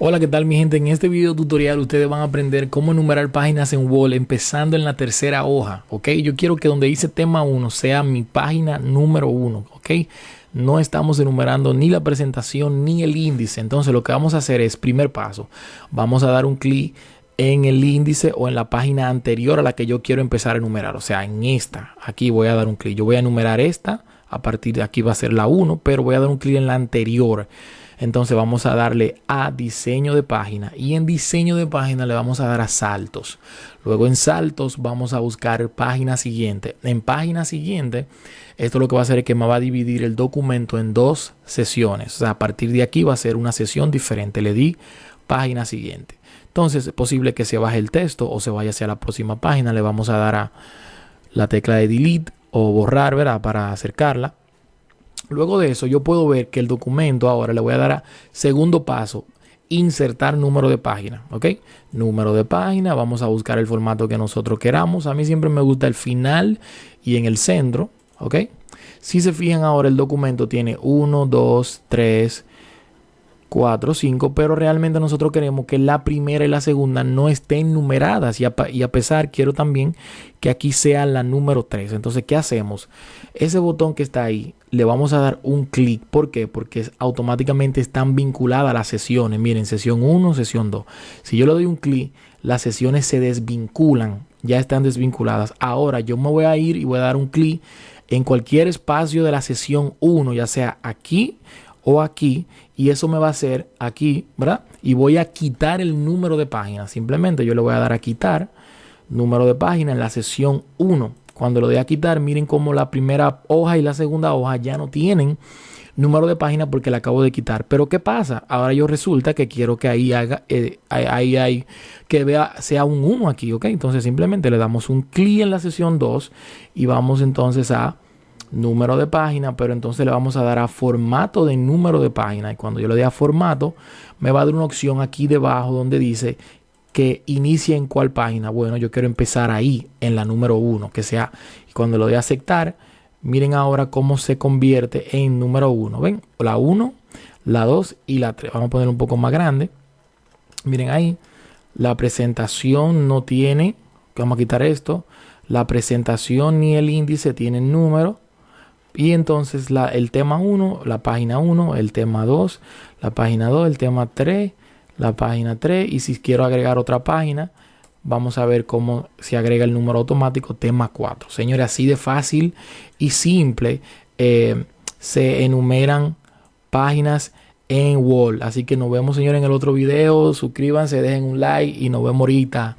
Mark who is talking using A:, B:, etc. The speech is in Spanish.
A: Hola, ¿qué tal mi gente? En este video tutorial ustedes van a aprender cómo enumerar páginas en Word empezando en la tercera hoja, ¿ok? Yo quiero que donde dice tema 1 sea mi página número 1, ¿ok? No estamos enumerando ni la presentación ni el índice, entonces lo que vamos a hacer es, primer paso, vamos a dar un clic en el índice o en la página anterior a la que yo quiero empezar a enumerar, o sea, en esta, aquí voy a dar un clic, yo voy a enumerar esta, a partir de aquí va a ser la 1, pero voy a dar un clic en la anterior. Entonces vamos a darle a diseño de página y en diseño de página le vamos a dar a saltos. Luego en saltos vamos a buscar página siguiente. En página siguiente, esto lo que va a hacer es que me va a dividir el documento en dos sesiones. O sea, a partir de aquí va a ser una sesión diferente. Le di página siguiente. Entonces es posible que se baje el texto o se vaya hacia la próxima página. Le vamos a dar a la tecla de delete o borrar, ¿verdad? Para acercarla. Luego de eso, yo puedo ver que el documento ahora le voy a dar a segundo paso, insertar número de página, ¿ok? Número de página, vamos a buscar el formato que nosotros queramos. A mí siempre me gusta el final y en el centro, ¿ok? Si se fijan ahora, el documento tiene 1, 2, 3, 4, 5, pero realmente nosotros queremos que la primera y la segunda no estén numeradas y a, pesar quiero también que aquí sea la número 3. Entonces, ¿qué hacemos? Ese botón que está ahí, le vamos a dar un clic. ¿Por qué? Porque automáticamente están vinculadas las sesiones. Miren, sesión 1, sesión 2. Si yo le doy un clic, las sesiones se desvinculan, ya están desvinculadas. Ahora yo me voy a ir y voy a dar un clic en cualquier espacio de la sesión 1, ya sea aquí o aquí y eso me va a hacer aquí, ¿verdad? Y voy a quitar el número de páginas. Simplemente yo le voy a dar a quitar número de página en la sesión 1. Cuando lo doy a quitar, miren cómo la primera hoja y la segunda hoja ya no tienen número de página porque la acabo de quitar. Pero ¿qué pasa? Ahora yo resulta que quiero que ahí haga, eh, ahí hay, que vea, sea un 1 aquí, ¿ok? Entonces simplemente le damos un clic en la sesión 2 y vamos entonces a número de página, pero entonces le vamos a dar a formato de número de página. Y cuando yo le dé a formato, me va a dar una opción aquí debajo donde dice que inicie en cuál página. Bueno, yo quiero empezar ahí, en la número 1, que sea. Y cuando lo dé a aceptar, miren ahora cómo se convierte en número 1. ¿Ven? La 1, la 2 y la 3. Vamos a poner un poco más grande. Miren ahí. La presentación no tiene, vamos a quitar esto, la presentación ni el índice tienen número. Y entonces la, el tema 1, la página 1, el tema 2, la página 2, el tema 3, la página 3. Y si quiero agregar otra página, vamos a ver cómo se agrega el número automático, tema 4. Señores, así de fácil y simple eh, se enumeran páginas en Word. Así que nos vemos, señores, en el otro video. Suscríbanse, dejen un like y nos vemos ahorita.